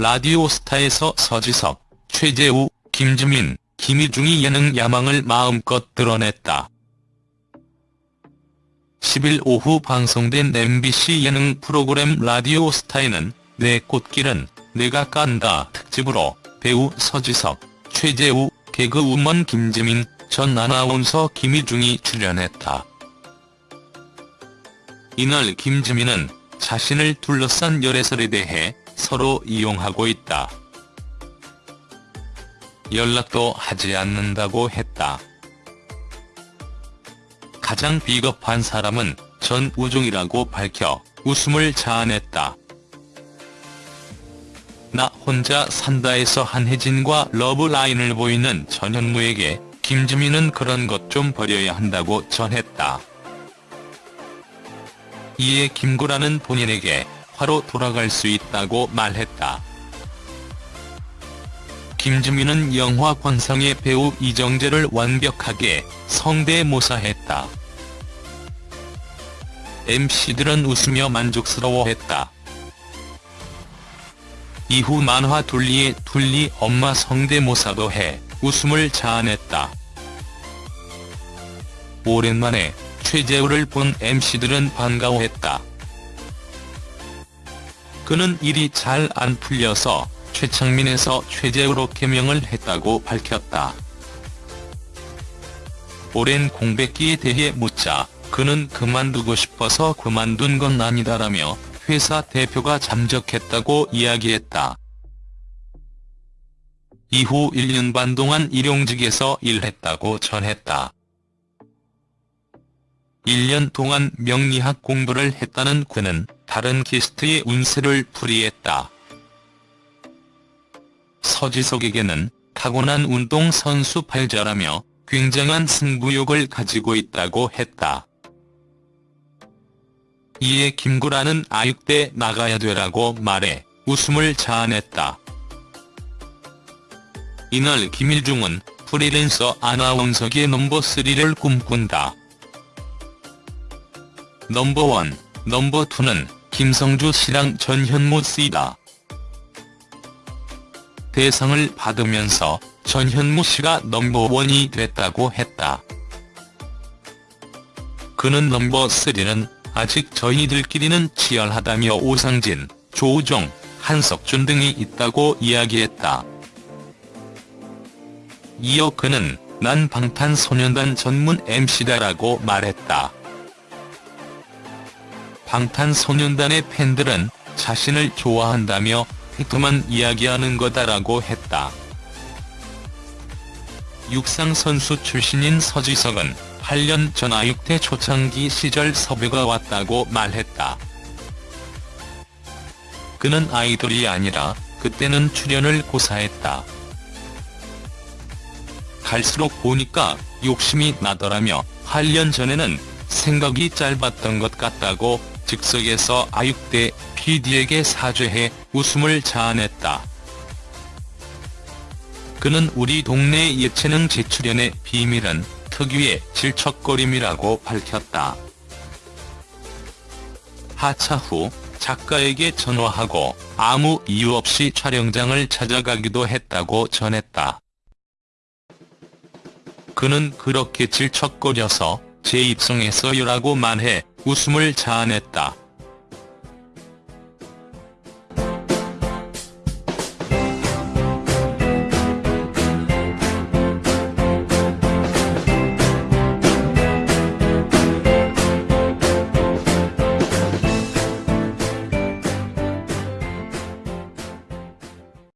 라디오스타에서 서지석, 최재우, 김주민, 김희중이 예능 야망을 마음껏 드러냈다. 10일 오후 방송된 MBC 예능 프로그램 라디오스타에는 내 꽃길은 내가 깐다 특집으로 배우 서지석, 최재우, 개그우먼 김지민, 전 아나운서 김희중이 출연했다. 이날 김지민은 자신을 둘러싼 열애설에 대해 서로 이용하고 있다. 연락도 하지 않는다고 했다. 가장 비겁한 사람은 전우종이라고 밝혀 웃음을 자아냈다. 나 혼자 산다에서 한혜진과 러브라인을 보이는 전현무에게 김지민은 그런 것 좀 버려야 한다고 전했다. 이에 김구라는 본인에게 화로 돌아갈 수 있다고 말했다. 김지민은 영화 관상의 배우 이정재를 완벽하게 성대모사했다. MC들은 웃으며 만족스러워했다. 이후 만화 둘리의 둘리 엄마 성대모사도 해 웃음을 자아냈다. 오랜만에 최재우를 본 MC들은 반가워했다. 그는 일이 잘 안 풀려서 최창민에서 최재우로 개명을 했다고 밝혔다. 오랜 공백기에 대해 묻자 그는 그만두고 싶어서 그만둔 건 아니다라며 회사 대표가 잠적했다고 이야기했다. 이후 1년 반 동안 일용직에서 일했다고 전했다. 1년 동안 명리학 공부를 했다는 그는 다른 게스트의 운세를 풀이했다. 서지석에게는 타고난 운동선수 팔자라며 굉장한 승부욕을 가지고 있다고 했다. 이에 김구라는 아육대 나가야 되라고 말해 웃음을 자아냈다. 이날 김일중은 프리랜서 아나운서계 넘버3를 꿈꾼다. 넘버1, 넘버2는 김성주 씨랑 전현무 씨다. 대상을 받으면서 전현무 씨가 넘버원이 됐다고 했다. 그는 넘버3는 아직 저희들끼리는 치열하다며 오상진, 조우종, 한석준 등이 있다고 이야기했다. 이어 그는 난 방탄소년단 전문 MC다라고 말했다. 방탄소년단의 팬들은 자신을 좋아한다며 팩트만 이야기하는 거다라고 했다. 육상선수 출신인 서지석은 8년 전 아육대 초창기 시절 섭외가 왔다고 말했다. 그는 아이돌이 아니라 그때는 출연을 고사했다. 갈수록 보니까 욕심이 나더라며 8년 전에는 생각이 짧았던 것 같다고 즉석에서 아육대 PD에게 사죄해 웃음을 자아냈다. 그는 우리 동네 예체능 재출연의 비밀은 특유의 질척거림이라고 밝혔다. 하차 후 작가에게 전화하고 아무 이유 없이 촬영장을 찾아가기도 했다고 전했다. 그는 그렇게 질척거려서 재입성했어요라고 말해 웃음을 자아냈다.